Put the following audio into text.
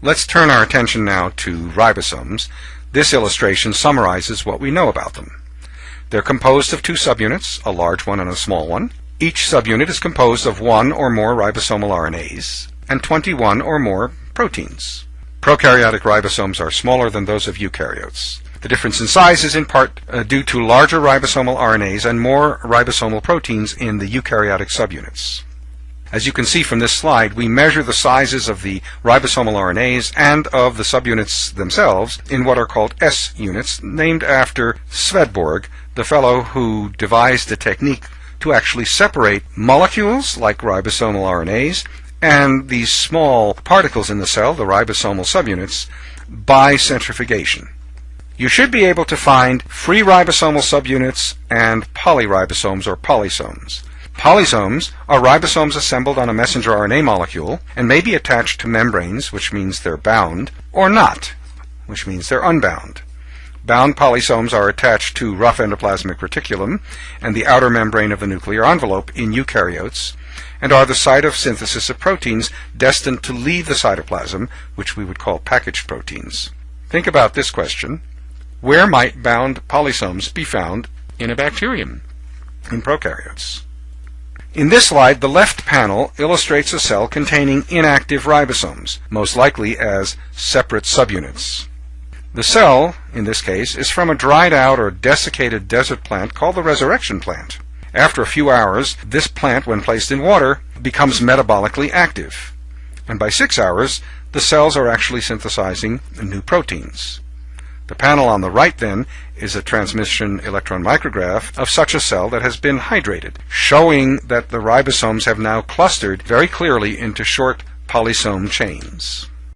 Let's turn our attention now to ribosomes. This illustration summarizes what we know about them. They're composed of two subunits, a large one and a small one. Each subunit is composed of one or more ribosomal RNAs and 21 or more proteins. Prokaryotic ribosomes are smaller than those of eukaryotes. The difference in size is in part uh, due to larger ribosomal RNAs and more ribosomal proteins in the eukaryotic subunits. As you can see from this slide, we measure the sizes of the ribosomal RNAs and of the subunits themselves in what are called S units, named after Svedberg, the fellow who devised the technique to actually separate molecules like ribosomal RNAs and these small particles in the cell, the ribosomal subunits, by centrifugation. You should be able to find free ribosomal subunits and polyribosomes or polysomes. Polysomes are ribosomes assembled on a messenger RNA molecule and may be attached to membranes, which means they're bound, or not, which means they're unbound. Bound polysomes are attached to rough endoplasmic reticulum and the outer membrane of the nuclear envelope in eukaryotes, and are the site of synthesis of proteins destined to leave the cytoplasm, which we would call packaged proteins. Think about this question. Where might bound polysomes be found in a bacterium? In prokaryotes. In this slide, the left panel illustrates a cell containing inactive ribosomes, most likely as separate subunits. The cell, in this case, is from a dried out or desiccated desert plant called the resurrection plant. After a few hours, this plant, when placed in water, becomes metabolically active. And by six hours, the cells are actually synthesizing new proteins. The panel on the right, then, is a transmission electron micrograph of such a cell that has been hydrated, showing that the ribosomes have now clustered very clearly into short polysome chains.